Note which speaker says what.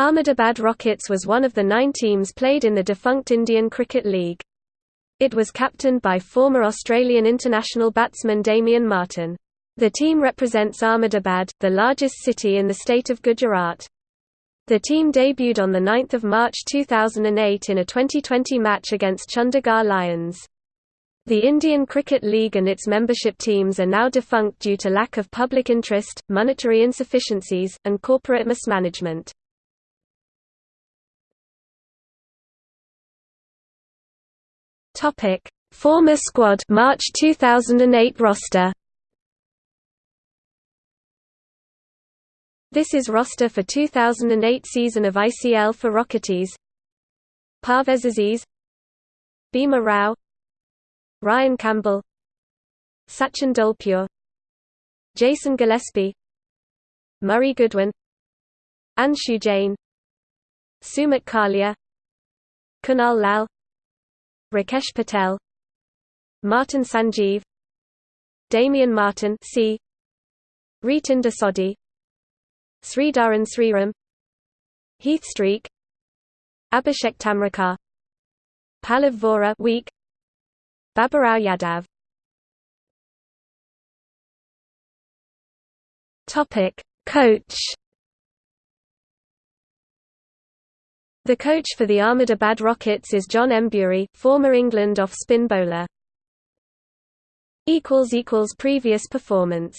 Speaker 1: Ahmedabad Rockets was one of the nine teams played in the defunct Indian Cricket League. It was captained by former Australian international batsman Damien Martyn. The team represents Ahmedabad, the largest city in the state of Gujarat. The team debuted on 9 March 2008 in a 2020 match against Chandigarh Lions. The Indian Cricket League and its membership teams are now defunct due to lack of public interest, monetary insufficiencies, and corporate mismanagement. Topic: Former squad March 2008 roster. This is roster for 2008 season of ICL for Rockies. Parvez Aziz Bhima Rao Ryan Campbell Sachin Dolpure Jason Gillespie Murray Goodwin Anshu Jain Sumit Kalia Kunal Lal Rakesh Patel Martin Sanjeev Damien Martyn C. Ritinder Sodhi Sridharan Sriram Heath Streak Abhishek Tamrakar Pallav Vora weak Baburao Yadav Topic Coach The coach for the Ahmedabad Rockets is John Emburey, former England off-spin bowler. Previous performance